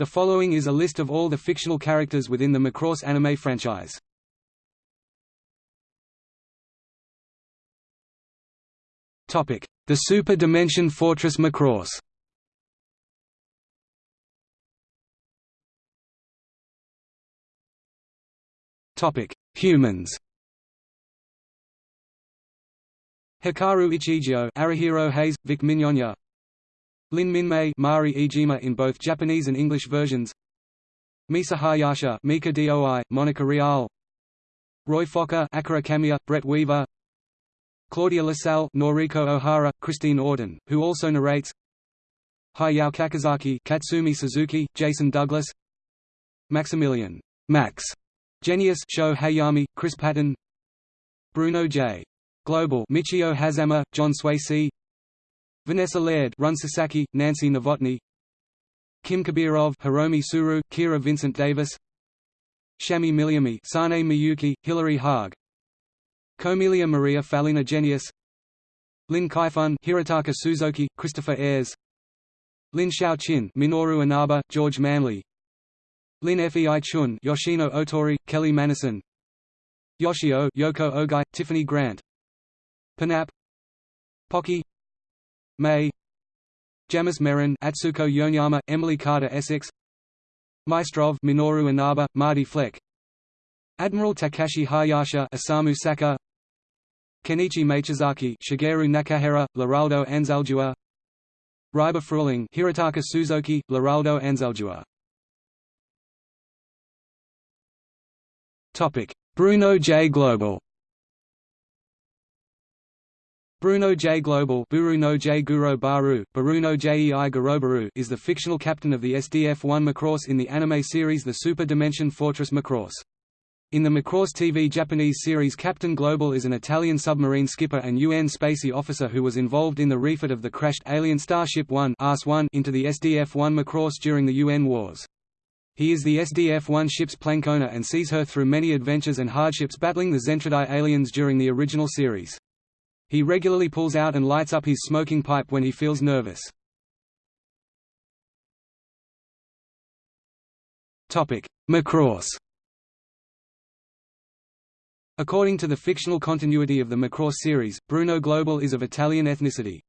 The following is a list of all the fictional characters within the Macross anime franchise. Topic: The Super Dimension Fortress Macross. Topic: Humans. Hikaru Ichijo, Arihiro Hayes, Vic Mignogna, Lin Minmay, Mari Iijima in both Japanese and English versions. Misa Hayase, Mika Doi, Monica Rial, Roy Fokker, Akira Kamiya, Brett Weaver, Claudia LaSalle, Noriko Ohara, Christine Auten, who also narrates. Hayao Kakizaki, Katsumi Suzuki, Jason Douglas, Maximilian, Max, Genius, Sho Hayami, Chris Patton, Bruno J. Global Michio Hazama, John Swayze Vanessa Laird Run Sasaki, Nancy Novotny Kim Kabirov Hiromi Tsuru, Kira Vincent Davis Shami Miliami Sane Miyuki, Hilary Haag Komelia Maria Falina Genius Lin Kaifun Hirotaka Suzuki, Christopher Ayres Lin Xiaoqin Minoru Inaba, George Manley Lin Fei Chun Yoshino Otori, Kelly Manison Yoshio Yoko Ogai, Tiffany Grant Panap Pocky May. Jamis Merrin Atsuko Yonyama, Emily Carter Essex. Maestrov Minoru Inaba, Marty Fleck. Admiral Takashi Hayase Osamu Saka. Kenichi Machizaki Shigeru Nakahara, Loraldo Anzaldua Reiber Fruhling Hirotaka Suzuki, Loraldo Anzaldua Bruno J. Global Bruno J. Global Bruno J. Guro Baru, Bruno Jei Garobaru is the fictional captain of the SDF-1 Macross in the anime series The Super Dimension Fortress Macross. In the Macross TV Japanese series Captain Global is an Italian submarine skipper and UN spacey officer who was involved in the refit of the crashed alien Starship 1 into the SDF-1 Macross during the UN wars. He is the SDF-1 ship's plankona and sees her through many adventures and hardships battling the Zentradi aliens during the original series. He regularly pulls out and lights up his smoking pipe when he feels nervous. Macross According to the fictional continuity of the Macross series, Bruno Global is of Italian ethnicity.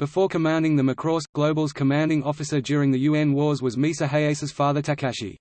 Before commanding the Macross, Global's commanding officer during the UN wars was Misa Hayase's father Takashi.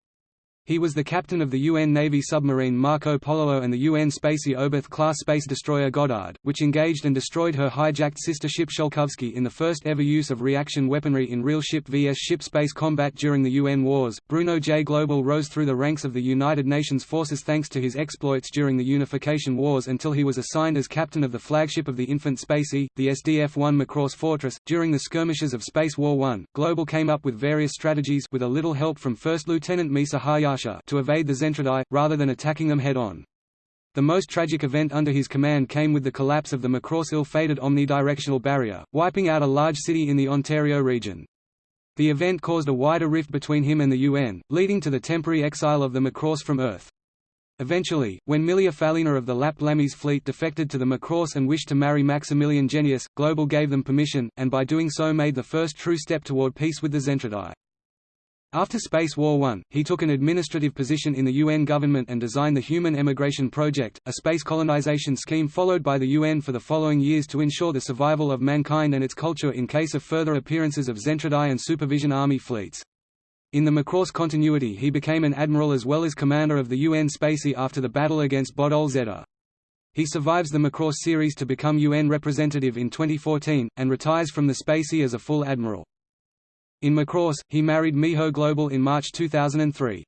He was the captain of the UN Navy submarine Marco Polo and the UN Spacey Oberth-class space destroyer Goddard, which engaged and destroyed her hijacked sister ship Sholkovsky in the first ever use of reaction weaponry in real ship vs ship space combat during the UN wars. Bruno J. Global rose through the ranks of the United Nations forces thanks to his exploits during the Unification Wars until he was assigned as captain of the flagship of the infant Spacey, the SDF-1 Macross Fortress. During the skirmishes of Space War I, Global came up with various strategies with a little help from First Lieutenant Misa Hayase to evade the Zentradi, rather than attacking them head-on. The most tragic event under his command came with the collapse of the Macross ill-fated omnidirectional barrier, wiping out a large city in the Ontario region. The event caused a wider rift between him and the UN, leading to the temporary exile of the Macross from Earth. Eventually, when Milia Falina of the Lap Lammys fleet defected to the Macross and wished to marry Maximilian Genius, Global gave them permission, and by doing so made the first true step toward peace with the Zentradi. After Space War I, he took an administrative position in the UN government and designed the Human Emigration Project, a space colonization scheme followed by the UN for the following years to ensure the survival of mankind and its culture in case of further appearances of Zentradi and Supervision Army fleets. In the Macross continuity he became an admiral as well as commander of the UN Spacey after the battle against Bodol Zeta. He survives the Macross series to become UN representative in 2014, and retires from the Spacey as a full admiral. In Macross, he married Miho Global in March 2003.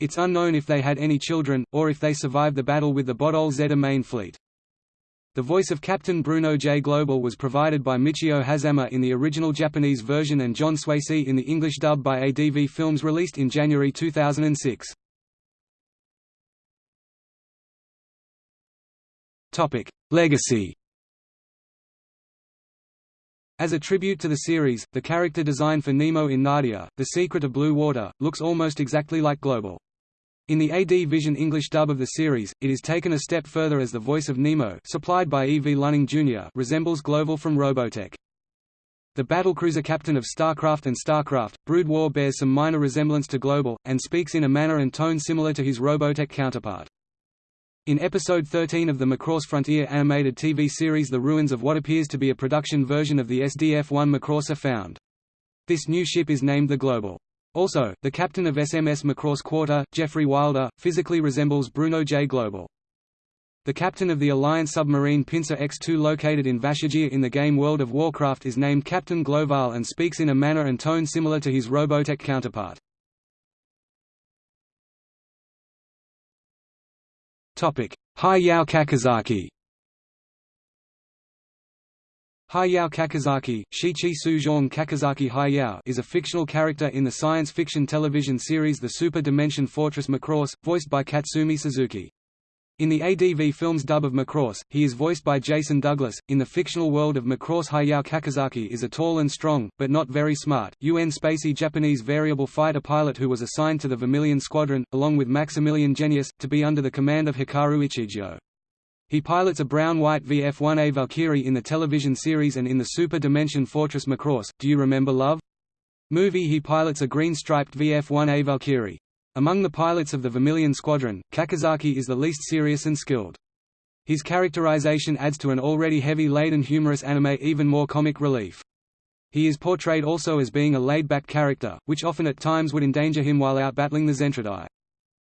It's unknown if they had any children, or if they survived the battle with the Bodol Zeta main fleet. The voice of Captain Bruno J. Global was provided by Michio Hazama in the original Japanese version and John Swayze in the English dub by ADV Films released in January 2006. Legacy as a tribute to the series, the character design for Nemo in Nadia, The Secret of Blue Water, looks almost exactly like Global. In the AD Vision English dub of the series, it is taken a step further as the voice of Nemo supplied by E. V. Lunning Jr. resembles Global from Robotech. The battlecruiser captain of StarCraft and StarCraft, Brood War bears some minor resemblance to Global, and speaks in a manner and tone similar to his Robotech counterpart. In episode 13 of the Macross Frontier animated TV series the ruins of what appears to be a production version of the SDF-1 Macross are found. This new ship is named the Global. Also, the captain of SMS Macross Quarter, Jeffrey Wilder, physically resembles Bruno J. Global. The captain of the Alliance submarine Pincer X-2 located in Vashj'ir in the game World of Warcraft is named Captain Gloval and speaks in a manner and tone similar to his Robotech counterpart. Hayao Kakizaki Hayao Kakizaki, Shichi Suzhong Kakizaki Hayao is a fictional character in the science fiction television series The Super Dimension Fortress Macross, voiced by Katsumi Suzuki. In the ADV Films dub of Macross, he is voiced by Jason Douglas. In the fictional world of Macross, Hayao Kakizaki is a tall and strong, but not very smart, UN spacey Japanese variable fighter pilot who was assigned to the Vermilion Squadron, along with Maximilian Genius, to be under the command of Hikaru Ichijou. He pilots a brown-white VF-1A Valkyrie in the television series and in the Super Dimension Fortress Macross, Do You Remember Love? movie he pilots a green-striped VF-1A Valkyrie. Among the pilots of the Vermilion Squadron, Kakizaki is the least serious and skilled. His characterization adds to an already heavy-laden humorous anime even more comic relief. He is portrayed also as being a laid-back character, which often at times would endanger him while out battling the Zentradi.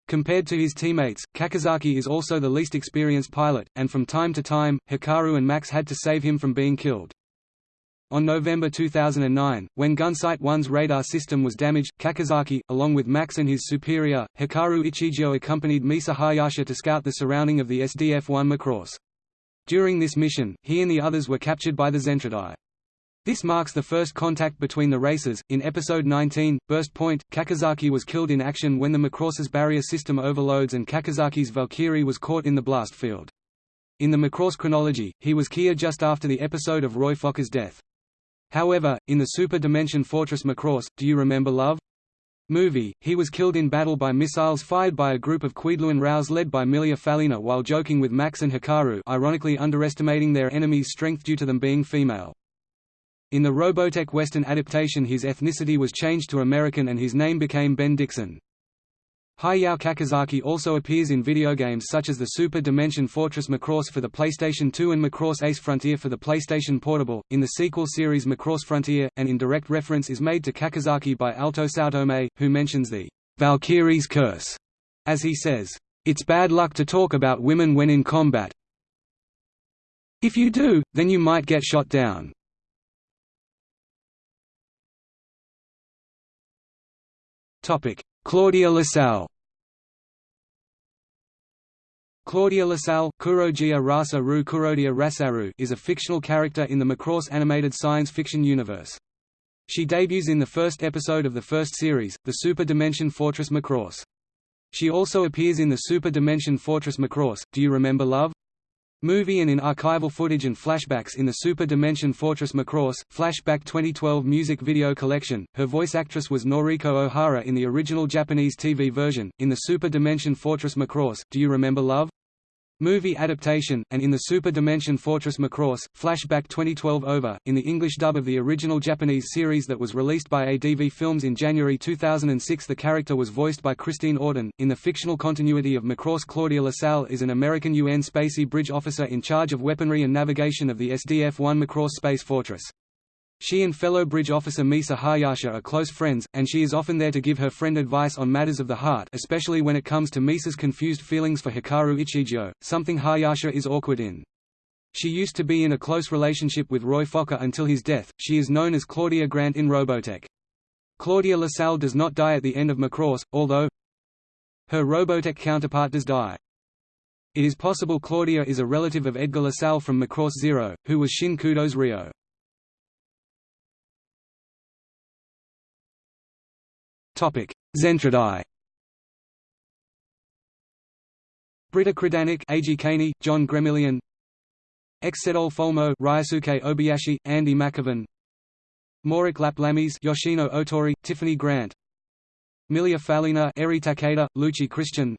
Compared to his teammates, Kakizaki is also the least experienced pilot, and from time to time, Hikaru and Max had to save him from being killed. On November 2009, when Gunsight 1's radar system was damaged, Kakizaki, along with Max and his superior, Hikaru Ichijou accompanied Misa Hayase to scout the surrounding of the SDF-1 Macross. During this mission, he and the others were captured by the Zentradi. This marks the first contact between the races. In episode 19, Burst Point, Kakizaki was killed in action when the Macross's barrier system overloads and Kakizaki's Valkyrie was caught in the blast field. In the Macross chronology, he was killed just after the episode of Roy Fokker's death. However, in the Super Dimension Fortress Macross, Do You Remember Love? movie, he was killed in battle by missiles fired by a group of Queadluun-Raus led by Milia Falina while joking with Max and Hikaru ironically underestimating their enemy's strength due to them being female. In the Robotech Western adaptation his ethnicity was changed to American and his name became Ben Dixon. Hayao Kakizaki also appears in video games such as the Super Dimension Fortress Macross for the PlayStation 2 and Macross Ace Frontier for the PlayStation Portable, in the sequel series Macross Frontier, and indirect reference is made to Kakizaki by Alto Saotome, who mentions the Valkyrie's curse, as he says, It's bad luck to talk about women when in combat. If you do, then you might get shot down. Claudia LaSalle Claudia LaSalle is a fictional character in the Macross animated science fiction universe. She debuts in the first episode of the first series, the Super Dimension Fortress Macross. She also appears in the Super Dimension Fortress Macross, Do You Remember Love? Movie and in archival footage and flashbacks in the Super Dimension Fortress Macross, Flashback 2012 music video collection. Her voice actress was Noriko Ohara in the original Japanese TV version. In the Super Dimension Fortress Macross, Do You Remember Love? Movie adaptation, and in the Super Dimension Fortress Macross, Flashback 2012 Over, in the English dub of the original Japanese series that was released by ADV Films in January 2006 the character was voiced by Christine Auten. In the fictional continuity of Macross Claudia LaSalle is an American UN Spacey Bridge officer in charge of weaponry and navigation of the SDF-1 Macross Space Fortress. She and fellow bridge officer Misa Hayase are close friends, and she is often there to give her friend advice on matters of the heart especially when it comes to Misa's confused feelings for Hikaru Ichijou, something Hayase is awkward in. She used to be in a close relationship with Roy Fokker until his death. She is known as Claudia Grant in Robotech. Claudia LaSalle does not die at the end of Macross, although her Robotech counterpart does die. It is possible Claudia is a relative of Edgar LaSalle from Macross Zero, who was Shin Kudo's Ryo. Zentradi A.G. Kaney, John Gremillion. Exsedol Folmo Ryosuke Obayashi, Andy McAvin. Morik Laplamis Yoshino Otori, Tiffany Grant. Milia Falina Eri Takeda, Luci Christian.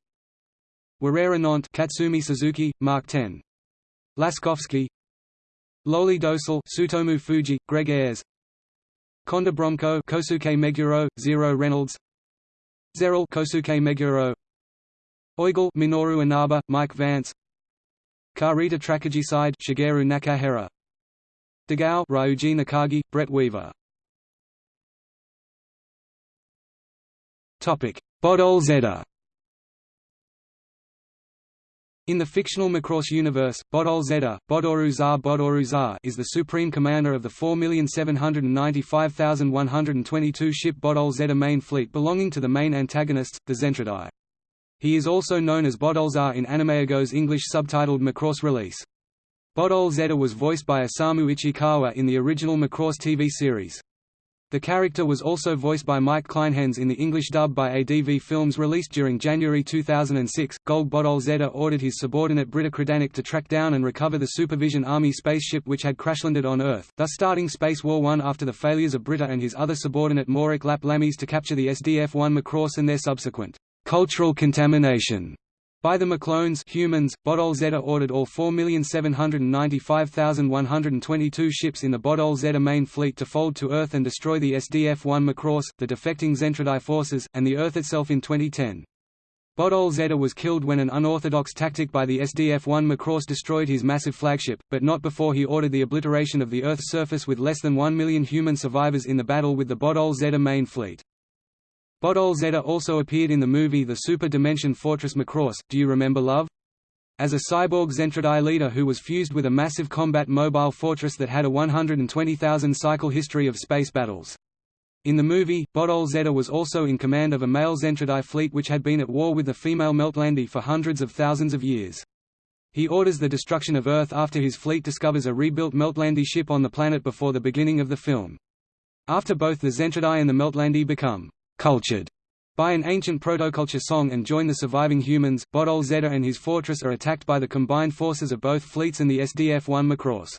Warera Nont Katsumi Suzuki, Mark Ten. Laskovsky Loli Dosal Sutomu Fuji, Greg Ayres Konda Bromko Kosuke Meguro, Zero Reynolds Zeril Kosuke Meguro Oigle Minoru Inaba, Mike Vance Karita Trakagiside Shigeru Nakahara Degao Ryuji Nakagi, Brett Weaver. Bodol Zeta in the fictional Macross universe, Bodol Zeta, Bodoru Za Bodoru Za is the supreme commander of the 4,795,122 ship Bodol Zeta main fleet belonging to the main antagonists, the Zentradi. He is also known as Bodol Za in AnimEigo's English subtitled Macross release. Bodol Zeta was voiced by Osamu Ichikawa in the original Macross TV series. The character was also voiced by Mike Kleinhenz in the English dub by ADV Films released during January 2006. Gold Bodol Zeta ordered his subordinate Britta Kredanik to track down and recover the Supervision Army spaceship which had crashlanded on Earth, thus starting Space War I after the failures of Britta and his other subordinate Morik Lap Lamies to capture the SDF-1 Macross and their subsequent cultural contamination by the Maclones humans, Bodol Zeta ordered all 4,795,122 ships in the Bodol Zeta main fleet to fold to Earth and destroy the SDF-1 Macross, the defecting Zentradi forces, and the Earth itself in 2010. Bodol Zeta was killed when an unorthodox tactic by the SDF-1 Macross destroyed his massive flagship, but not before he ordered the obliteration of the Earth's surface with less than 1 million human survivors in the battle with the Bodol Zeta main fleet. Bodol Zeta also appeared in the movie The Super Dimension Fortress Macross, Do You Remember Love? As a cyborg Zentradi leader who was fused with a massive combat mobile fortress that had a 120,000 cycle history of space battles. In the movie, Bodol Zeta was also in command of a male Zentradi fleet which had been at war with the female Meltrandi for hundreds of thousands of years. He orders the destruction of Earth after his fleet discovers a rebuilt Meltrandi ship on the planet before the beginning of the film. After both the Zentradi and the Meltrandi become cultured by an ancient protoculture song and join the surviving humans. Bodol Zeta and his fortress are attacked by the combined forces of both fleets and the SDF-1 Macross.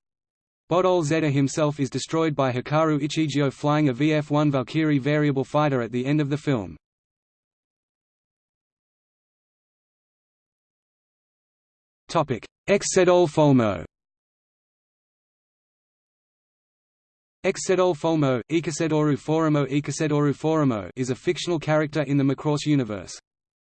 Bodol Zeta himself is destroyed by Hikaru Ichijo flying a VF-1 Valkyrie variable fighter at the end of the film. Exsedol Folmo Exsedol Folmo, Forimo is a fictional character in the Macross universe.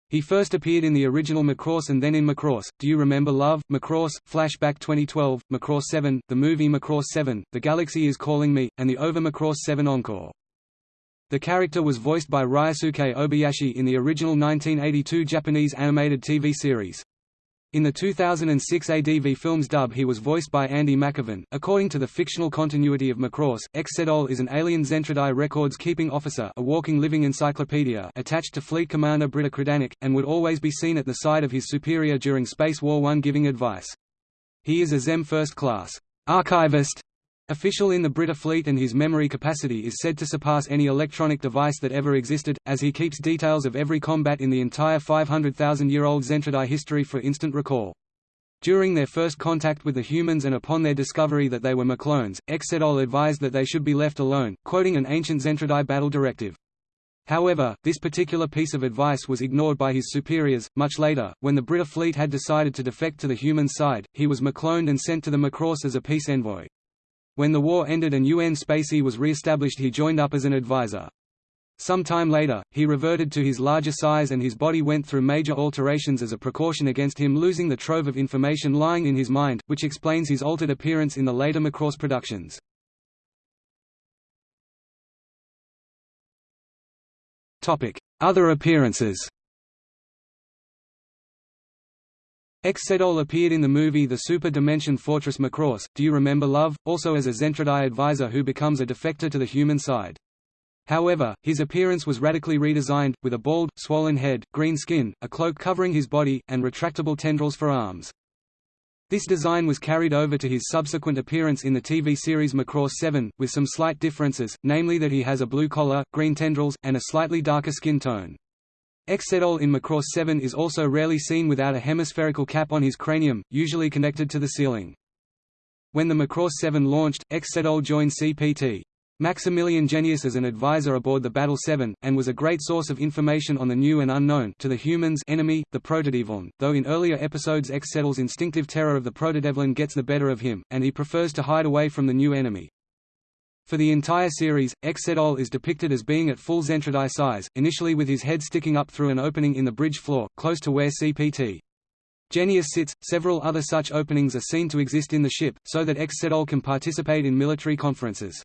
He first appeared in the original Macross and then in Macross, Do You Remember Love, Macross, Flashback 2012, Macross 7, the movie Macross 7, The Galaxy is Calling Me, and the Over Macross 7 Encore. The character was voiced by Ryosuke Obayashi in the original 1982 Japanese animated TV series. In the 2006 ADV Films dub he was voiced by Andy McAvin. According to the fictional continuity of Macross, Exsedol is an alien Zentradi records-keeping officer a walking living encyclopedia attached to Fleet Commander Britta Kredanik, and would always be seen at the side of his superior during Space War I giving advice. He is a Zem First Class archivist Official in the Brita fleet and his memory capacity is said to surpass any electronic device that ever existed, as he keeps details of every combat in the entire 500,000-year-old Zentradi history for instant recall. During their first contact with the humans and upon their discovery that they were Maclones, Exsedol advised that they should be left alone, quoting an ancient Zentradi battle directive. However, this particular piece of advice was ignored by his superiors. Much later, when the Brita fleet had decided to defect to the human side, he was Macloned and sent to the Macross as a peace envoy. When the war ended and UN Spacey was re-established he joined up as an advisor. Some time later, he reverted to his larger size and his body went through major alterations as a precaution against him losing the trove of information lying in his mind, which explains his altered appearance in the later Macross productions. Other appearances Exsedol appeared in the movie The Super Dimension Fortress Macross, Do You Remember Love?, also as a Zentradi advisor who becomes a defector to the human side. However, his appearance was radically redesigned, with a bald, swollen head, green skin, a cloak covering his body, and retractable tendrils for arms. This design was carried over to his subsequent appearance in the TV series Macross 7, with some slight differences, namely that he has a blue collar, green tendrils, and a slightly darker skin tone. Exsedol in Macross 7 is also rarely seen without a hemispherical cap on his cranium, usually connected to the ceiling. When the Macross 7 launched, Exsedol joined CPT. Maximilian Genius as an advisor aboard the Battle 7, and was a great source of information on the new and unknown to the humans enemy, the Protodevlin, though in earlier episodes Exsedol's instinctive terror of the Protodevlin gets the better of him, and he prefers to hide away from the new enemy. For the entire series, Xedol is depicted as being at full Zentradi size, initially with his head sticking up through an opening in the bridge floor, close to where CPT. Genius sits. Several other such openings are seen to exist in the ship, so that Xedol can participate in military conferences.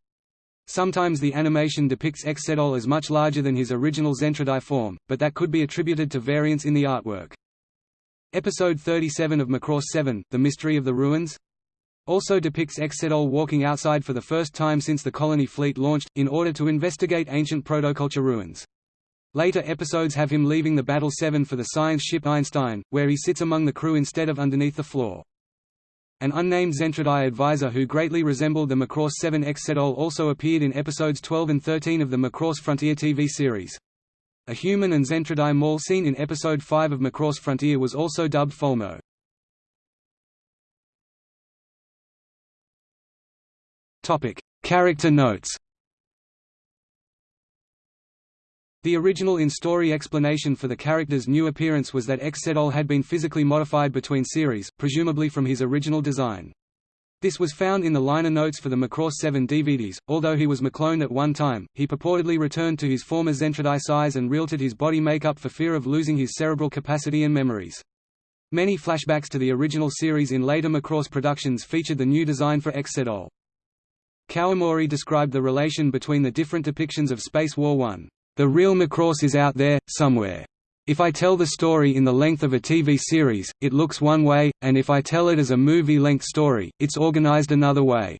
Sometimes the animation depicts Xedol as much larger than his original Zentradi form, but that could be attributed to variance in the artwork. Episode 37 of Macross 7, The Mystery of the Ruins, also depicts Exsedol walking outside for the first time since the colony fleet launched, in order to investigate ancient protoculture ruins. Later episodes have him leaving the Battle 7 for the science ship Einstein, where he sits among the crew instead of underneath the floor. An unnamed Zentradi advisor who greatly resembled the Macross 7 Exsedol also appeared in episodes 12 and 13 of the Macross Frontier TV series. A human and Zentradi Maul scene in episode 5 of Macross Frontier was also dubbed Folmo. Topic: Character notes. The original in-story explanation for the character's new appearance was that Xedol had been physically modified between series, presumably from his original design. This was found in the liner notes for the Macross 7 DVDs. Although he was McClone at one time, he purportedly returned to his former Zentradi size and realted his body makeup for fear of losing his cerebral capacity and memories. Many flashbacks to the original series in later Macross productions featured the new design for Xedol. Kawamori described the relation between the different depictions of Space War 1. The real Macross is out there, somewhere. If I tell the story in the length of a TV series, it looks one way, and if I tell it as a movie-length story, it's organized another way.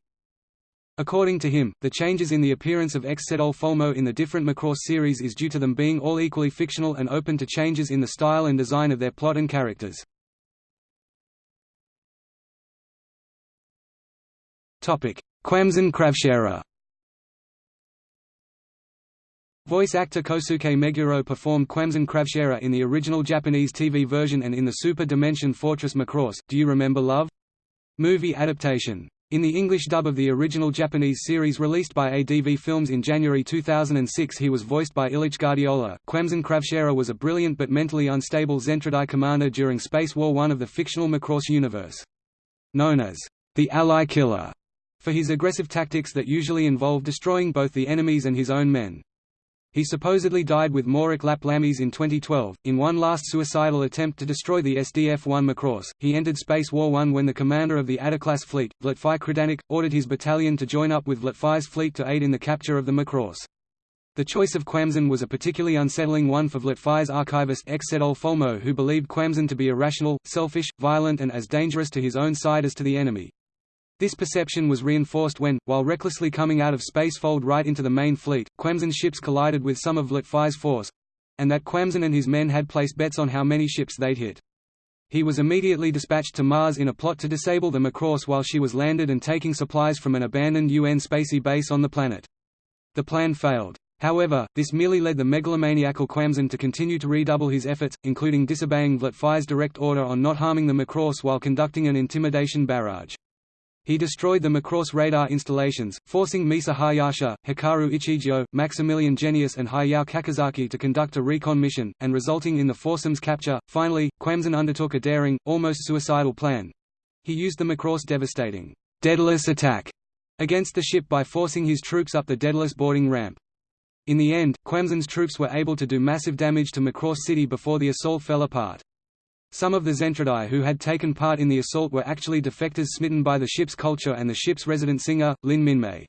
According to him, the changes in the appearance of Xedol Folmo in the different Macross series is due to them being all equally fictional and open to changes in the style and design of their plot and characters. Quamzin Kravshera Voice actor Kosuke Meguro performed Quamzin Kravshera in the original Japanese TV version and in the Super Dimension Fortress Macross Do You Remember Love? movie adaptation. In the English dub of the original Japanese series released by ADV Films in January 2006 he was voiced by Illich Guardiola. Quamzin Kravshera was a brilliant but mentally unstable Zentradi commander during Space War I of the fictional Macross universe. Known as the Ally Killer, for his aggressive tactics that usually involve destroying both the enemies and his own men. He supposedly died with Morik Laplamis in 2012, in one last suicidal attempt to destroy the SDF-1 Macross. He entered Space War 1 when the commander of the Ada-class fleet, Vlatfai Krydanik, ordered his battalion to join up with Vlatfai's fleet to aid in the capture of the Macross. The choice of Quamzin was a particularly unsettling one for Vlatfai's archivist Exsedol Folmo who believed Quamzin to be irrational, selfish, violent and as dangerous to his own side as to the enemy. This perception was reinforced when, while recklessly coming out of space fold right into the main fleet, Quamzin's ships collided with some of Vlatfai's force—and that Quamzin and his men had placed bets on how many ships they'd hit. He was immediately dispatched to Mars in a plot to disable the Macross while she was landed and taking supplies from an abandoned UN spacey base on the planet. The plan failed. However, this merely led the megalomaniacal Quamzin to continue to redouble his efforts, including disobeying Vlatfai's direct order on not harming the Macross while conducting an intimidation barrage. He destroyed the Macross radar installations, forcing Misa Hayase, Hikaru Ichijo, Maximilian Genius and Hayao Kakizaki to conduct a recon mission, and resulting in the foursome's capture. Finally, Quamzin undertook a daring, almost suicidal plan. He used the Macross devastating Daedalus attack against the ship by forcing his troops up the Daedalus boarding ramp. In the end, Quamzin's troops were able to do massive damage to Macross City before the assault fell apart. Some of the Zentradi who had taken part in the assault were actually defectors smitten by the ship's culture and the ship's resident singer, Lin Minmay.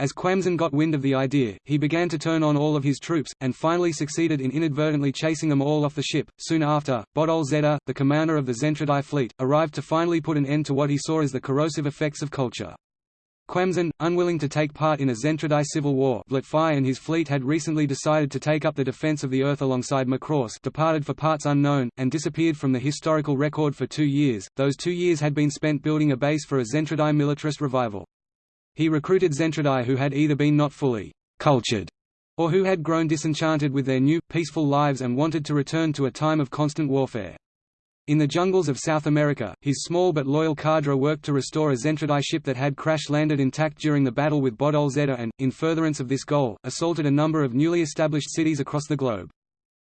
As Quamzin got wind of the idea, he began to turn on all of his troops, and finally succeeded in inadvertently chasing them all off the ship. Soon after, Bodol Zeta, the commander of the Zentradi fleet, arrived to finally put an end to what he saw as the corrosive effects of culture. Quamzin, unwilling to take part in a Zentradi civil war Vlatfai and his fleet had recently decided to take up the defense of the Earth alongside Macross departed for parts unknown, and disappeared from the historical record for two years. Those two years had been spent building a base for a Zentradi militarist revival. He recruited Zentradi who had either been not fully cultured or who had grown disenchanted with their new, peaceful lives and wanted to return to a time of constant warfare. In the jungles of South America, his small but loyal cadre worked to restore a Zentradi ship that had crash-landed intact during the battle with Bodol Zeta and, in furtherance of this goal, assaulted a number of newly established cities across the globe.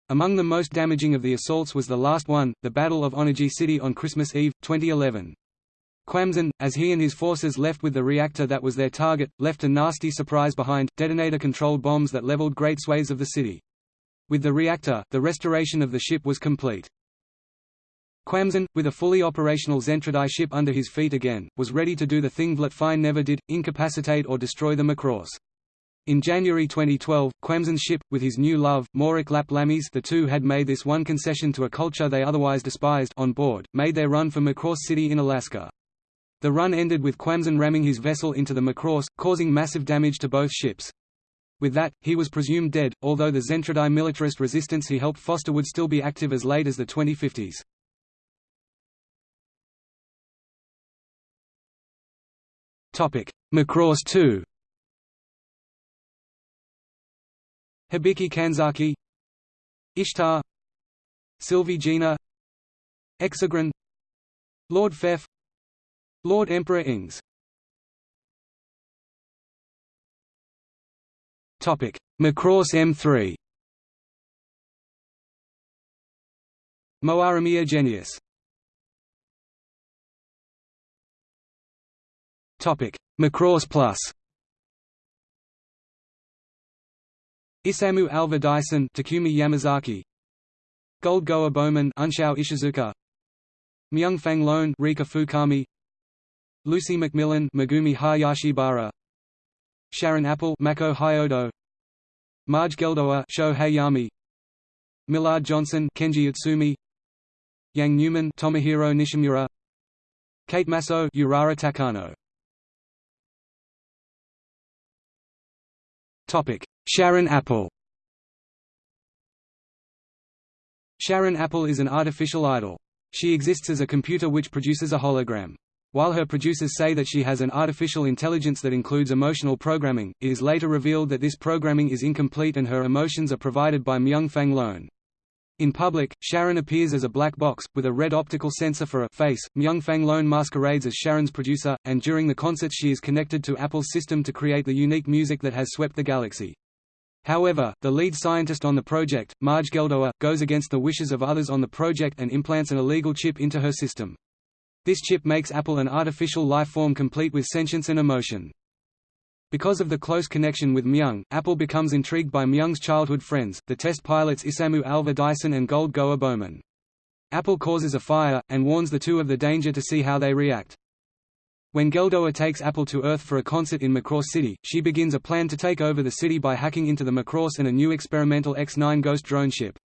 Among the most damaging of the assaults was the last one, the Battle of Onaji City on Christmas Eve, 2011. Quamzin, as he and his forces left with the reactor that was their target, left a nasty surprise behind, detonator-controlled bombs that leveled great swathes of the city. With the reactor, the restoration of the ship was complete. Quamzin, with a fully operational Zentradi ship under his feet again, was ready to do the thing Vliet Fine never did, incapacitate or destroy the Macross. In January 2012, Quamzin's ship, with his new love, Morik Lap the two had made this one concession to a culture they otherwise despised on board, made their run for Macross City in Alaska. The run ended with Quamzin ramming his vessel into the Macross, causing massive damage to both ships. With that, he was presumed dead, although the Zentradi militarist resistance he helped foster would still be active as late as the 2050s. Macross 2 Hibiki Kanzaki. Ishtar. Sylvie Gina. Exegrin. Lord Fef Lord Emperor Ings. Topic: Macross M3 Moaramia Genius Macross Plus. Isamu Alva Dyson Takumi Yamazaki. Gold Goa Bowman Unsho Ishizuka. Myung Fang Lone Rika Fukami. Lucy Macmillan Megumi Hayashibara. Sharon Apple Mako Hyodo. Marge Geldoa Sho Hayami Millard Johnson Kenji Utsumi Yang Newman Tomohiro Nishimura. Kate Maso Urara Takano Sharon Apple Sharon Apple is an artificial idol. She exists as a computer which produces a hologram. While her producers say that she has an artificial intelligence that includes emotional programming, it is later revealed that this programming is incomplete and her emotions are provided by Myung Fang Lone. In public, Sharon appears as a black box, with a red optical sensor for a face. Myung Fang Lone masquerades as Sharon's producer, and during the concerts she is connected to Apple's system to create the unique music that has swept the galaxy. However, the lead scientist on the project, Marge Geldoa, goes against the wishes of others on the project and implants an illegal chip into her system. This chip makes Apple an artificial life form complete with sentience and emotion. Because of the close connection with Myung, Apple becomes intrigued by Myung's childhood friends, the test pilots Isamu Alva Dyson and Gold Goa Bowman. Apple causes a fire, and warns the two of the danger to see how they react. When Geldoa takes Apple to Earth for a concert in Macross City, she begins a plan to take over the city by hacking into the Macross and a new experimental X-9 Ghost drone ship.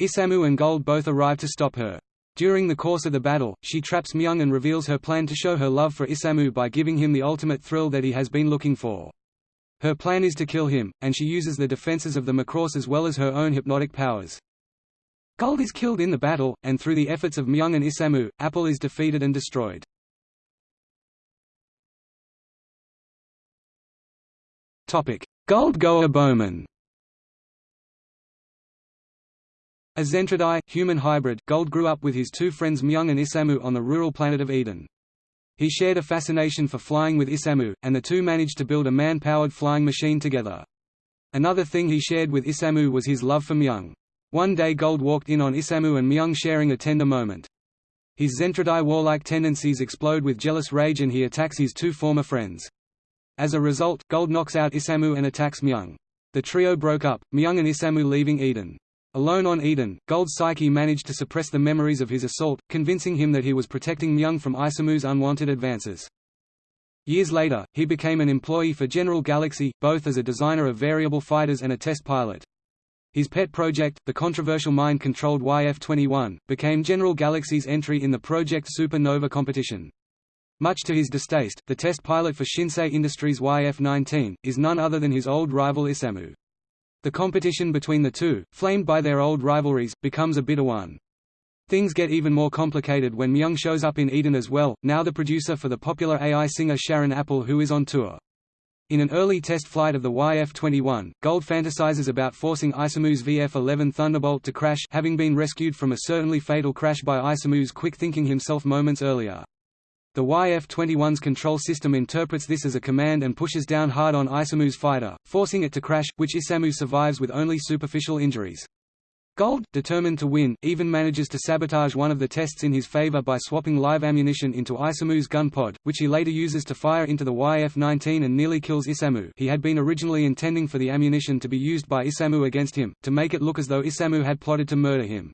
Isamu and Gold both arrive to stop her. During the course of the battle, she traps Myung and reveals her plan to show her love for Isamu by giving him the ultimate thrill that he has been looking for. Her plan is to kill him, and she uses the defenses of the Macross as well as her own hypnotic powers. Gold is killed in the battle, and through the efforts of Myung and Isamu, Apple is defeated and destroyed. Gold Goa Bowman A Zentradi, human hybrid, Gold grew up with his two friends Myung and Isamu on the rural planet of Eden. He shared a fascination for flying with Isamu, and the two managed to build a man-powered flying machine together. Another thing he shared with Isamu was his love for Myung. One day Gold walked in on Isamu and Myung sharing a tender moment. His Zentradi warlike tendencies explode with jealous rage and he attacks his two former friends. As a result, Gold knocks out Isamu and attacks Myung. The trio broke up, Myung and Isamu leaving Eden. Alone on Eden, Gold's psyche managed to suppress the memories of his assault, convincing him that he was protecting Myung from Isamu's unwanted advances. Years later, he became an employee for General Galaxy, both as a designer of variable fighters and a test pilot. His pet project, the controversial mind-controlled YF-21, became General Galaxy's entry in the Project Supernova competition. Much to his distaste, the test pilot for Shinsei Industries YF-19, is none other than his old rival Isamu. The competition between the two, flamed by their old rivalries, becomes a bitter one. Things get even more complicated when Myung shows up in Eden as well, now the producer for the popular AI singer Sharon Apple who is on tour. In an early test flight of the YF-21, Gold fantasizes about forcing Isamu's VF-11 Thunderbolt to crash having been rescued from a certainly fatal crash by Isamu's quick-thinking himself moments earlier. The YF-21's control system interprets this as a command and pushes down hard on Isamu's fighter, forcing it to crash, which Isamu survives with only superficial injuries. Gold, determined to win, even manages to sabotage one of the tests in his favor by swapping live ammunition into Isamu's gun pod, which he later uses to fire into the YF-19 and nearly kills Isamu he had been originally intending for the ammunition to be used by Isamu against him, to make it look as though Isamu had plotted to murder him.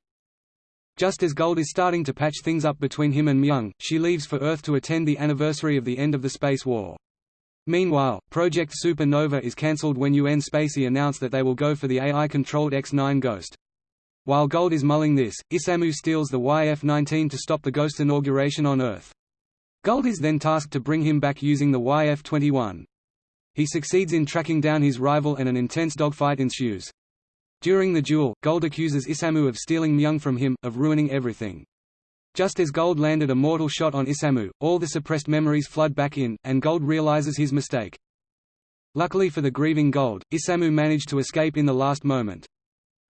Just as Gold is starting to patch things up between him and Myung, she leaves for Earth to attend the anniversary of the end of the space war. Meanwhile, Project Supernova is cancelled when UN Spacey announce that they will go for the AI-controlled X-9 Ghost. While Gold is mulling this, Isamu steals the YF-19 to stop the Ghost inauguration on Earth. Gold is then tasked to bring him back using the YF-21. He succeeds in tracking down his rival and an intense dogfight ensues. During the duel, Gold accuses Isamu of stealing Myung from him, of ruining everything. Just as Gold landed a mortal shot on Isamu, all the suppressed memories flood back in, and Gold realizes his mistake. Luckily for the grieving Gold, Isamu managed to escape in the last moment.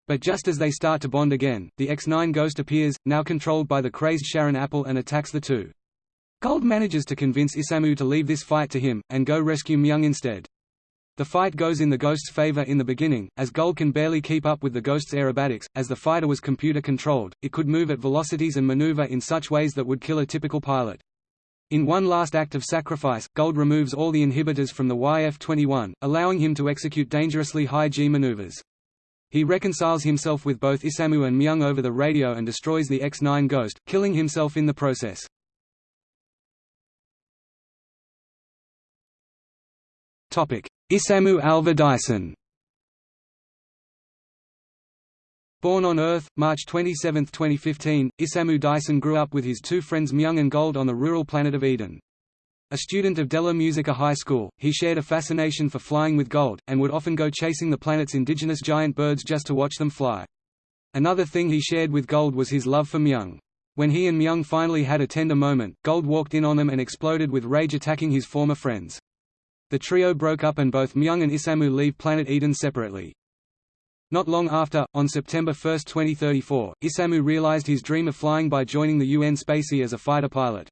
But just as they start to bond again, the X-9 Ghost appears, now controlled by the crazed Sharon Apple and attacks the two. Gold manages to convince Isamu to leave this fight to him, and go rescue Myung instead. The fight goes in the Ghost's favor in the beginning, as Gold can barely keep up with the Ghost's aerobatics, as the fighter was computer-controlled, it could move at velocities and maneuver in such ways that would kill a typical pilot. In one last act of sacrifice, Gold removes all the inhibitors from the YF-21, allowing him to execute dangerously high G maneuvers. He reconciles himself with both Isamu and Myung over the radio and destroys the X-9 Ghost, killing himself in the process. Isamu Alva Dyson Born on Earth, March 27, 2015, Isamu Dyson grew up with his two friends Myung and Gold on the rural planet of Eden. A student of Della Musica High School, he shared a fascination for flying with gold, and would often go chasing the planet's indigenous giant birds just to watch them fly. Another thing he shared with Gold was his love for Myung. When he and Myung finally had a tender moment, Gold walked in on them and exploded with rage attacking his former friends. The trio broke up and both Myung and Isamu leave planet Eden separately. Not long after, on September 1, 2034, Isamu realized his dream of flying by joining the UN Spacey as a fighter pilot.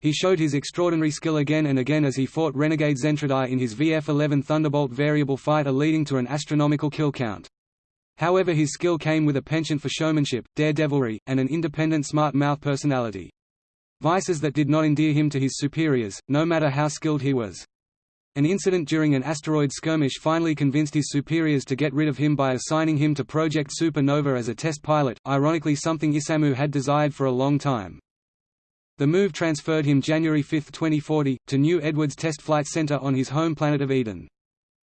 He showed his extraordinary skill again and again as he fought Renegade Zentradi in his VF-11 Thunderbolt variable fighter leading to an astronomical kill count. However his skill came with a penchant for showmanship, daredevilry, and an independent smart-mouth personality. Vices that did not endear him to his superiors, no matter how skilled he was. An incident during an asteroid skirmish finally convinced his superiors to get rid of him by assigning him to Project Supernova as a test pilot, ironically something Isamu had desired for a long time. The move transferred him January 5, 2040, to New Edwards Test Flight Center on his home planet of Eden.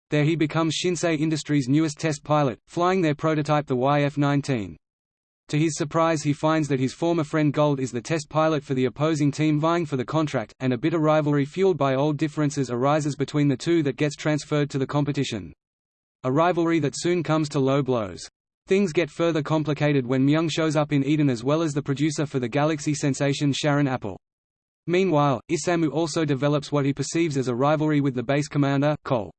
There he becomes Shinsei Industries' newest test pilot, flying their prototype the YF-19. To his surprise he finds that his former friend Gold is the test pilot for the opposing team vying for the contract, and a bitter rivalry fueled by old differences arises between the two that gets transferred to the competition. A rivalry that soon comes to low blows. Things get further complicated when Myung shows up in Eden as well as the producer for the Galaxy sensation Sharon Apple. Meanwhile, Isamu also develops what he perceives as a rivalry with the base commander, Cole.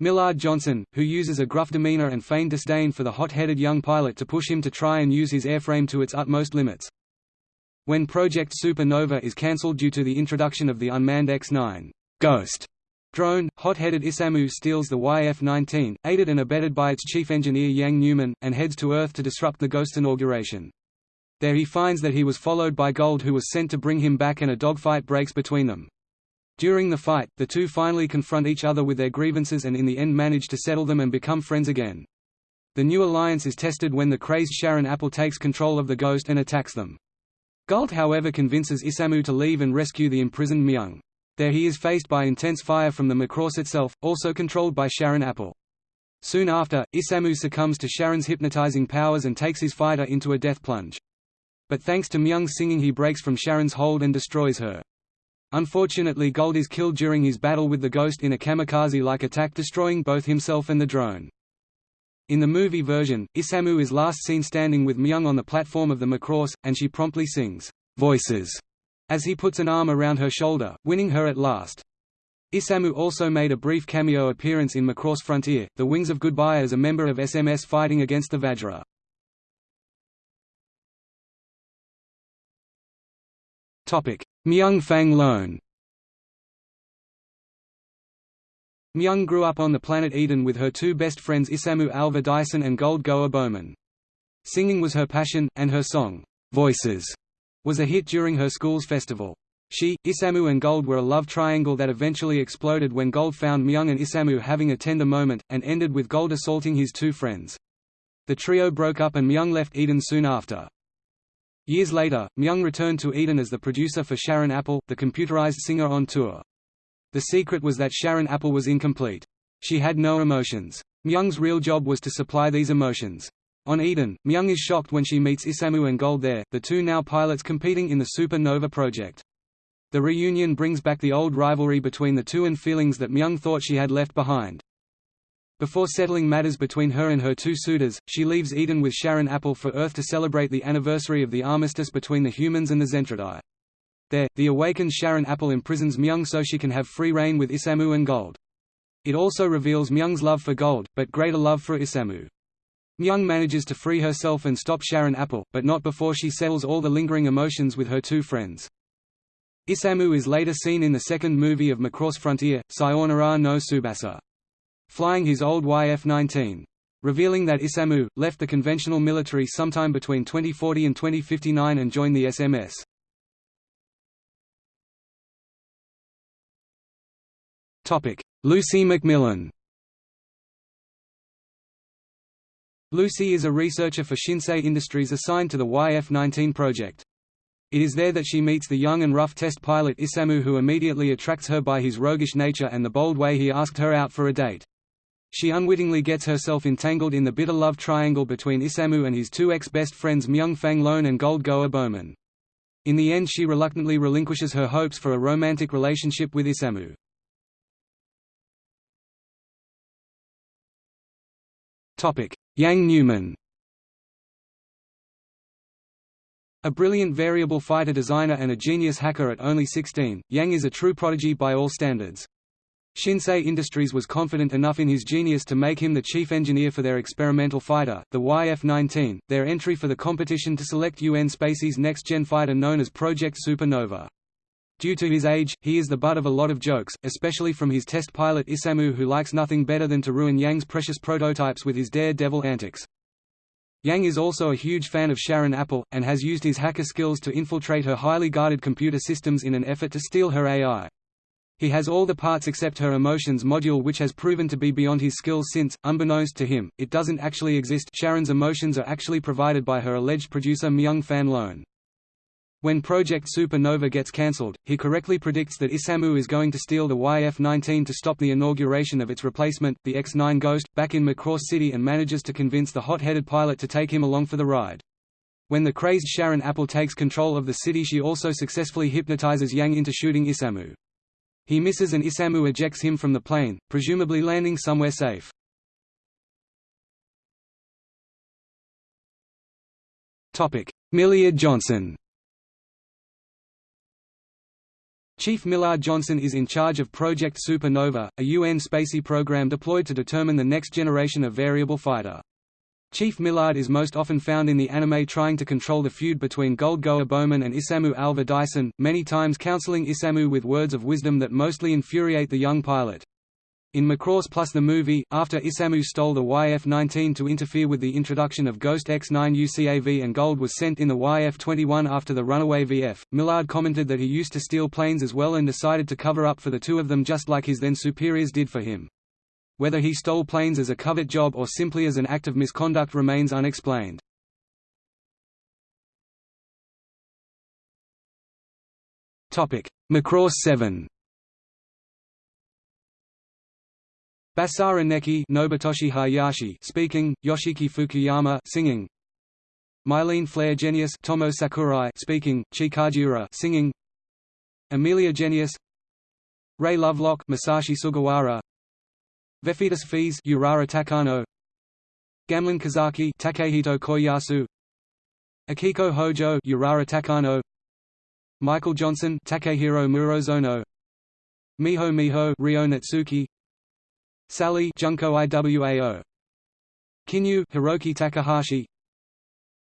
Millard Johnson, who uses a gruff demeanor and feigned disdain for the hot-headed young pilot to push him to try and use his airframe to its utmost limits. When Project Supernova is cancelled due to the introduction of the unmanned X-9 Ghost Drone, hot-headed Isamu steals the YF-19, aided and abetted by its chief engineer Yang Newman, and heads to Earth to disrupt the Ghost inauguration. There he finds that he was followed by Gold who was sent to bring him back and a dogfight breaks between them. During the fight, the two finally confront each other with their grievances and in the end manage to settle them and become friends again. The new alliance is tested when the crazed Sharon Apple takes control of the Ghost and attacks them. Gold however convinces Isamu to leave and rescue the imprisoned Myung. There he is faced by intense fire from the Macross itself, also controlled by Sharon Apple. Soon after, Isamu succumbs to Sharon's hypnotizing powers and takes his fighter into a death plunge. But thanks to Myung's singing he breaks from Sharon's hold and destroys her. Unfortunately Gold is killed during his battle with the Ghost in a kamikaze-like attack destroying both himself and the drone. In the movie version, Isamu is last seen standing with Myung on the platform of the Macross, and she promptly sings, "'Voices' as he puts an arm around her shoulder, winning her at last. Isamu also made a brief cameo appearance in Macross Frontier, The Wings of Goodbye as a member of SMS fighting against the Vajra. Myung Fang Lone Myung grew up on the planet Eden with her two best friends Isamu Alva Dyson and Gold Goa Bowman. Singing was her passion, and her song, Voices, was a hit during her school's festival. She, Isamu and Gold were a love triangle that eventually exploded when Gold found Myung and Isamu having a tender moment, and ended with Gold assaulting his two friends. The trio broke up and Myung left Eden soon after. Years later, Myung returned to Eden as the producer for Sharon Apple, the computerized singer on tour. The secret was that Sharon Apple was incomplete. She had no emotions. Myung's real job was to supply these emotions. On Eden, Myung is shocked when she meets Isamu and Gold there, the two now pilots competing in the Super Nova project. The reunion brings back the old rivalry between the two and feelings that Myung thought she had left behind. Before settling matters between her and her two suitors, she leaves Eden with Sharon Apple for Earth to celebrate the anniversary of the armistice between the humans and the Zentradi. There, the awakened Sharon Apple imprisons Myung so she can have free reign with Isamu and Gold. It also reveals Myung's love for Gold, but greater love for Isamu. Myung manages to free herself and stop Sharon Apple, but not before she settles all the lingering emotions with her two friends. Isamu is later seen in the second movie of Macross Frontier, Sayonara no Tsubasa. Flying his old YF-19. Revealing that Isamu, left the conventional military sometime between 2040 and 2059 and joined the SMS. Lucy Macmillan Lucy is a researcher for Shinsei Industries assigned to the YF-19 project. It is there that she meets the young and rough test pilot Isamu who immediately attracts her by his roguish nature and the bold way he asked her out for a date. She unwittingly gets herself entangled in the bitter love triangle between Isamu and his two ex-best friends Myung Fang Lone and Gold Goa Bowman. In the end she reluctantly relinquishes her hopes for a romantic relationship with Isamu. Yang Newman A brilliant variable fighter designer and a genius hacker at only 16, Yang is a true prodigy by all standards. Shinsei Industries was confident enough in his genius to make him the chief engineer for their experimental fighter, the YF-19, their entry for the competition to select UN Spacey's next-gen fighter known as Project Supernova. Due to his age, he is the butt of a lot of jokes, especially from his test pilot Isamu who likes nothing better than to ruin Yang's precious prototypes with his daredevil antics. Yang is also a huge fan of Sharon Apple, and has used his hacker skills to infiltrate her highly guarded computer systems in an effort to steal her AI. He has all the parts except her emotions module which has proven to be beyond his skills since, unbeknownst to him, it doesn't actually exist Sharon's emotions are actually provided by her alleged producer Myung Fang Lone. When Project Supernova gets cancelled, he correctly predicts that Isamu is going to steal the YF-19 to stop the inauguration of its replacement, the X-9 Ghost, back in Macross City and manages to convince the hot-headed pilot to take him along for the ride. When the crazed Sharon Apple takes control of the city she also successfully hypnotizes Yang into shooting Isamu. He misses and Isamu ejects him from the plane, presumably landing somewhere safe. Millard Johnson Chief Millard Johnson is in charge of Project Supernova, a UN spacey program deployed to determine the next generation of variable fighter. Chief Millard is most often found in the anime trying to control the feud between Gold Goa Bowman and Isamu Alva Dyson, many times counseling Isamu with words of wisdom that mostly infuriate the young pilot. In Macross Plus the movie, after Isamu stole the YF-19 to interfere with the introduction of Ghost X-9 UCAV and Gold was sent in the YF-21 after the runaway VF, Millard commented that he used to steal planes as well and decided to cover up for the two of them just like his then superiors did for him. Whether he stole planes as a covert job or simply as an act of misconduct remains unexplained. Macross 7 Basara Nekki Nobutoshi Hayashi speaking, Yoshiki Fukuyama singing. Mylene Flare Jenius Tomo Sakurai speaking, Chie Kajiura singing. Amelia Genius Ray Lovelock Masashi Sugawara Vephitus Fees Urara Takano. Gamlin Kizaki Takehito Koyasu. Akiko Hojo Urara Takano. Michael Johnson Takehiro Murozono. Miho Miho Ryo Natsuki. Sally Junko Iwao. Kinryu Hiroki Takahashi.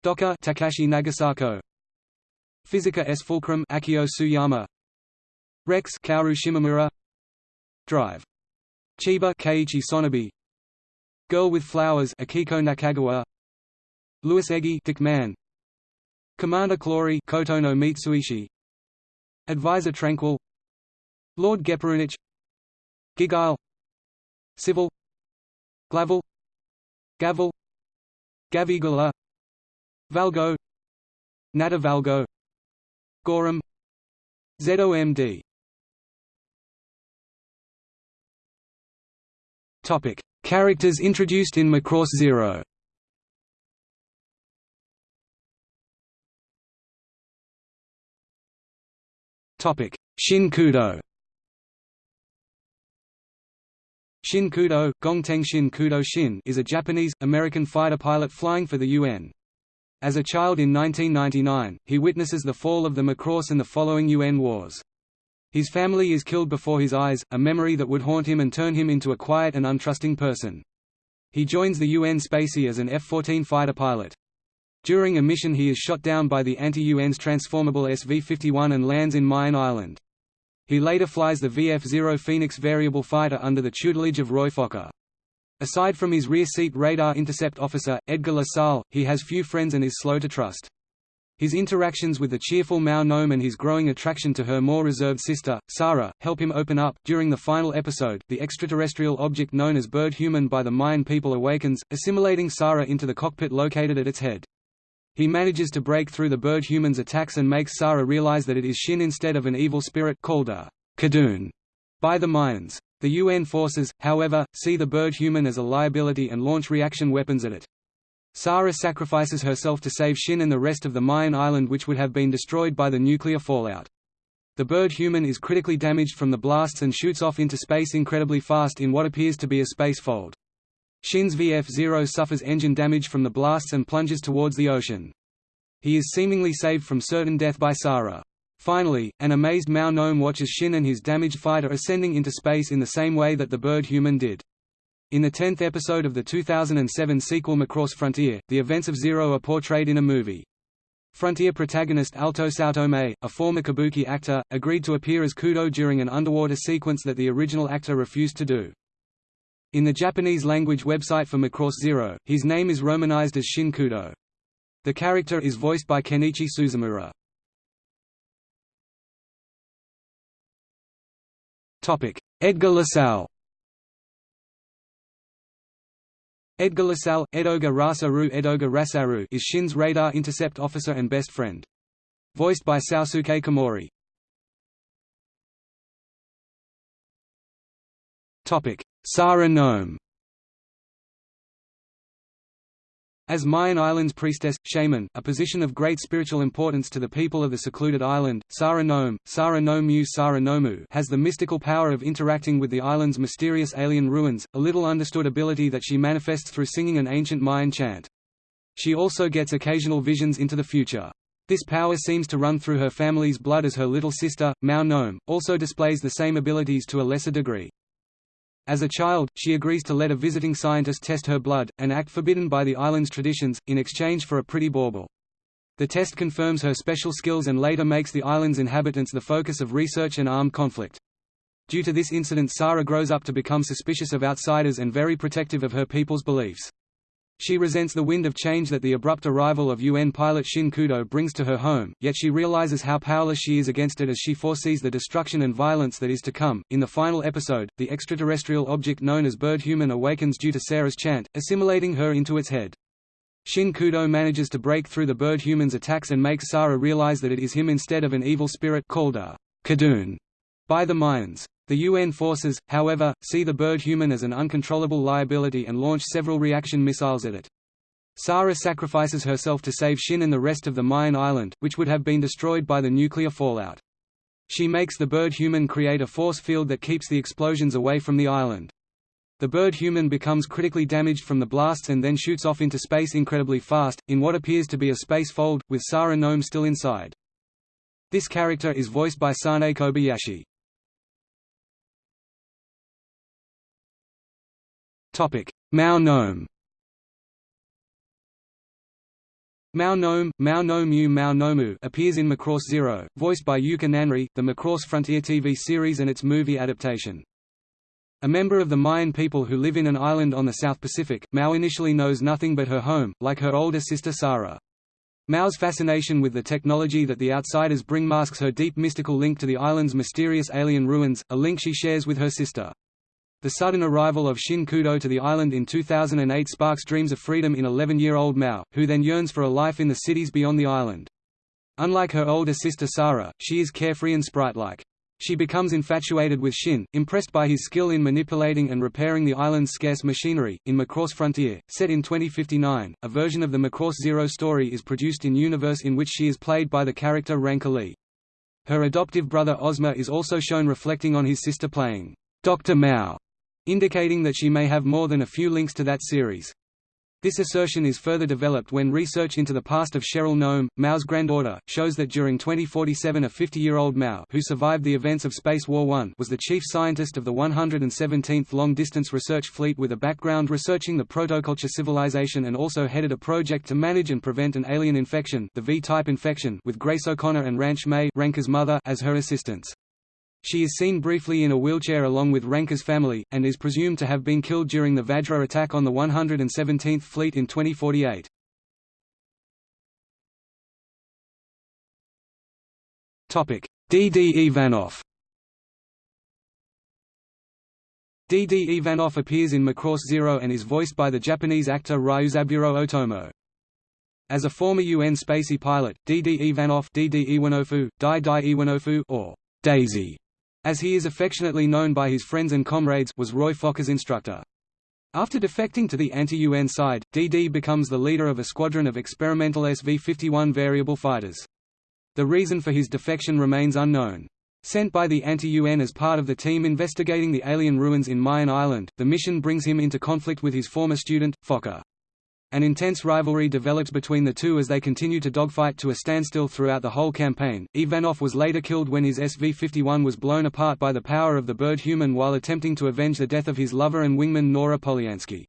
Doka Takashi Nagasako. Physica S. Fulcrum Akio Suyama. Rex Kaoru Shimomura Drive Chiba Keiichi Sonobe Girl with Flowers Akiko Nakagawa. Louis Eggy Dick Mann. Commander Clory Kotono Mitsuishi. Advisor Tranquil. Lord Geperunich Gigile Civil. Glavel Gavel. Gavigula. Valgo. Nata Valgo. Gorum ZOMD Topic: Characters introduced in Macross Zero. Topic: Shin Kudo. Shin Kudo, Gongteng Shin Kudo Shin is a Japanese-American fighter pilot flying for the UN. As a child in 1999, he witnesses the fall of the Macross and the following UN wars. His family is killed before his eyes, a memory that would haunt him and turn him into a quiet and untrusting person. He joins the UN Spacey as an F-14 fighter pilot. During a mission he is shot down by the anti-UN's transformable SV-51 and lands in Mayan Island. He later flies the VF-0 Phoenix variable fighter under the tutelage of Roy Fokker. Aside from his rear seat radar intercept officer, Edgar LaSalle, he has few friends and is slow to trust. His interactions with the cheerful Mao Nome and his growing attraction to her more reserved sister, Sarah, help him open up. During the final episode, the extraterrestrial object known as Bird Human by the Mayan people awakens, assimilating Sarah into the cockpit located at its head. He manages to break through the Bird Human's attacks and makes Sarah realize that it is Shin instead of an evil spirit called a Kadun by the Mayans. The UN forces, however, see the Bird Human as a liability and launch reaction weapons at it. Sarah sacrifices herself to save Shin and the rest of the Mayan island which would have been destroyed by the nuclear fallout. The bird human is critically damaged from the blasts and shoots off into space incredibly fast in what appears to be a space fold. Shin's VF-0 suffers engine damage from the blasts and plunges towards the ocean. He is seemingly saved from certain death by Sarah. Finally, an amazed Mao Nome watches Shin and his damaged fighter ascending into space in the same way that the bird human did. In the tenth episode of the 2007 sequel Macross Frontier, the events of Zero are portrayed in a movie. Frontier protagonist Alto Saotome, a former kabuki actor, agreed to appear as Kudo during an underwater sequence that the original actor refused to do. In the Japanese-language website for Macross Zero, his name is romanized as Shin Kudo. The character is voiced by Kenichi Suzumura. Edgar LaSalle Edgar LaSalle, Edoga Rasaru Edoga Rasaru is Shin's radar intercept officer and best friend. Voiced by Sosuke Komori. Sarah Nome As Mayan Island's priestess, shaman, a position of great spiritual importance to the people of the secluded island, Sarah Nome, Sarah Nomu Sarah Nomu has the mystical power of interacting with the island's mysterious alien ruins, a little understood ability that she manifests through singing an ancient Mayan chant. She also gets occasional visions into the future. This power seems to run through her family's blood as her little sister, Mao Nome, also displays the same abilities to a lesser degree. As a child, she agrees to let a visiting scientist test her blood, an act forbidden by the island's traditions, in exchange for a pretty bauble. The test confirms her special skills and later makes the island's inhabitants the focus of research and armed conflict. Due to this incident Sarah grows up to become suspicious of outsiders and very protective of her people's beliefs. She resents the wind of change that the abrupt arrival of UN pilot Shin Kudo brings to her home, yet she realizes how powerless she is against it as she foresees the destruction and violence that is to come. In the final episode, the extraterrestrial object known as Bird Human awakens due to Sarah's chant, assimilating her into its head. Shin Kudo manages to break through the Bird Human's attacks and makes Sarah realize that it is him instead of an evil spirit called a Kadun by the Mayans. The UN forces, however, see the bird human as an uncontrollable liability and launch several reaction missiles at it. Sara sacrifices herself to save Shin and the rest of the Mayan island, which would have been destroyed by the nuclear fallout. She makes the bird human create a force field that keeps the explosions away from the island. The bird human becomes critically damaged from the blasts and then shoots off into space incredibly fast, in what appears to be a space fold, with Sara Nome still inside. This character is voiced by Sanae Kobayashi. Mao Nome. Mao Nome, Mao Nomu Mao Nomu appears in Macross Zero, voiced by Yuka Nanri, the Macross Frontier TV series and its movie adaptation. A member of the Mayan people who live in an island on the South Pacific, Mao initially knows nothing but her home, like her older sister Sarah. Mao's fascination with the technology that the outsiders bring masks her deep mystical link to the island's mysterious alien ruins, a link she shares with her sister. The sudden arrival of Shin Kudo to the island in 2008 sparks dreams of freedom in 11-year-old Mao, who then yearns for a life in the cities beyond the island. Unlike her older sister Sarah, she is carefree and sprite-like. She becomes infatuated with Shin, impressed by his skill in manipulating and repairing the island's scarce machinery. In Macross Frontier, set in 2059, a version of the Macross Zero story is produced in universe in which she is played by the character Ranka Lee. Her adoptive brother Ozma is also shown reflecting on his sister playing Dr. Mao, indicating that she may have more than a few links to that series. This assertion is further developed when research into the past of Cheryl Nome, Mao's granddaughter, shows that during 2047 a 50-year-old Mao who survived the events of Space War I was the chief scientist of the 117th Long-Distance Research Fleet with a background researching the protoculture civilization and also headed a project to manage and prevent an alien infection the V-type infection with Grace O'Connor and Ranshe Mei Ranka's mother as her assistants. She is seen briefly in a wheelchair along with Ranka's family, and is presumed to have been killed during the Vajra attack on the 117th Fleet in 2048. D. D. Ivanov D. Ivanov appears in Macross Zero and is voiced by the Japanese actor Ryuzaburo Otomo. As a former UN spacey pilot, D. D. Ivanov D. Dai Dai Iwanofu or Daisy as he is affectionately known by his friends and comrades was Roy Fokker's instructor. After defecting to the anti-UN side, DD becomes the leader of a squadron of experimental SV-51 variable fighters. The reason for his defection remains unknown. Sent by the anti-UN as part of the team investigating the alien ruins in Mayan Island, the mission brings him into conflict with his former student, Fokker. An intense rivalry develops between the two as they continue to dogfight to a standstill throughout the whole campaign. Ivanov was later killed when his SV-51 was blown apart by the power of the bird human while attempting to avenge the death of his lover and wingman Nora Polyansky.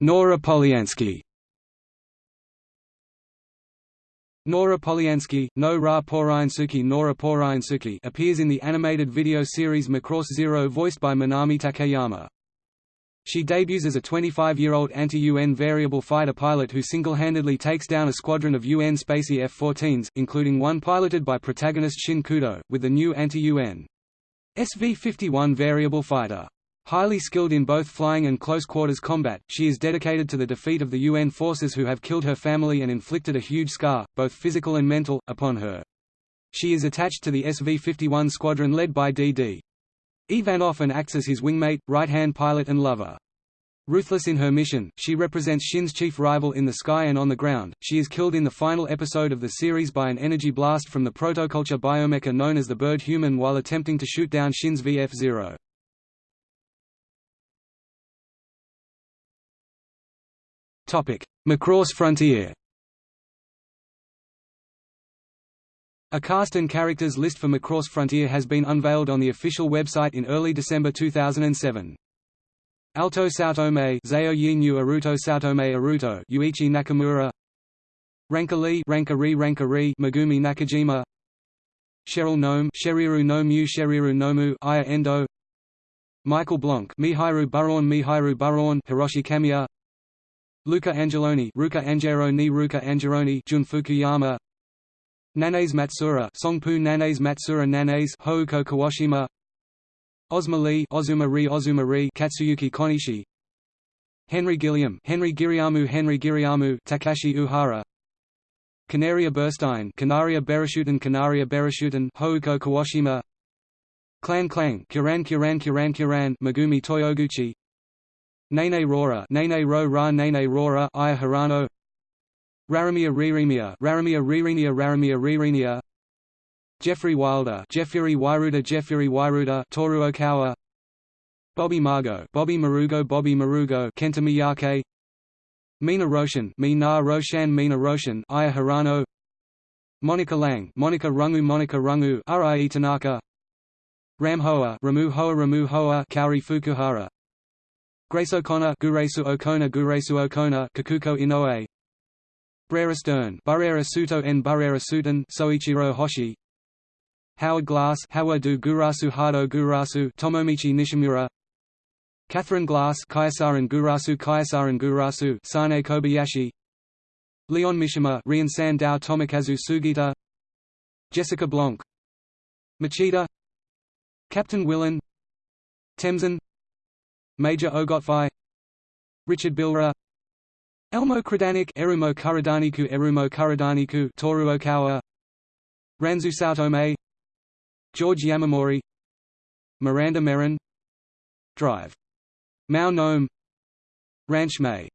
Nora Polyansky Nora Polyansky, No Ra Nora Poryansuki appears in the animated video series Macross Zero voiced by Minami Takeyama. She debuts as a 25-year-old anti-UN variable fighter pilot who single-handedly takes down a squadron of UN Spacey F-14s, including one piloted by protagonist Shin Kudo, with the new anti-UN SV-51 variable fighter. Highly skilled in both flying and close-quarters combat, she is dedicated to the defeat of the UN forces who have killed her family and inflicted a huge scar, both physical and mental, upon her. She is attached to the SV-51 squadron led by D.D. Ivanov and acts as his wingmate, right-hand pilot and lover. Ruthless in her mission, she represents Shin's chief rival in the sky and on the ground. She is killed in the final episode of the series by an energy blast from the protoculture biomecha known as the Bird Human while attempting to shoot down Shin's VF-0. Macross Frontier A cast and characters list for Macross Frontier has been unveiled on the official website in early December 2007. Alto Saotome Zao Yinyu Aruto Saotome Aruto Yuichi Nakamura Ranka Lee Ranka Ri Ranka Ri Megumi Nakajima Cheryl Nome Sheriru Nomu Sheriru Nomu Aya Endo Michael Blanc Mihairu Buron Mihairu Buron Hiroshi Kamiya Luca Angeloni Ruka Angeroni Ruka Angeroni Jun Fukuyama Nanaze Matsura Songpu Nanaze Matsura Nanaze Houko Kuwashima. Ozma Lee Ozuma Ri Ozuma Ri Katsuyuki Konishi. Henry Gilliam Henry Giriamu Henry Giriamu Takashi Ohara. Canaria Berstein Canaria Berashuten Canaria Berashuten Houko Kuwashima. Klan Klang Kiran Kiran Kiran Kiran Megumi Toyoguchi Nene Rora Nene Ro Ra Nene Rora Aya Hirano. Raramia Riremia Raramia Rirenia Raramia Rirenia Jeffrey Wilder Jeffrey Wyruda Jeffrey Wyruda Toru Okawa. Bobby Margo Bobby Marugo Bobby Marugo Kenta Miyake Mina Roshan Mina Roshan Mina Roshan Aya Hirano. Monica Lang Monica Rungu Monica Rungu Rie Tanaka Ram Hoa Ramu Hoa Ramu Hoa Kaori Fukuhara Grace O'Connor Guresu O'Connor Guresu O'Connor Kikuko Inoue. Brera Stern Barrera Suto Barrera Sutan Soichiro Hoshi. Howard Glass Hawa do Gurasu Hado Gurasu Tomomichi Nishimura. Catherine Glass Kaisaran Gurasu Kaisaran Gurasu Sanae Kobayashi. Leon Mishima Rian Dao Tomokazu Sugita. Jessica Blanc. Machida. Captain Willen. Temsin Major Ogotfai Richard Bilra Elmo Kradanik Erumo Kuradaniku Erumo Kuradaniku Toru Okawa Ranzu Saotome George Yamamori Miranda Merrin Drive. Mao Nome Ranshe Mei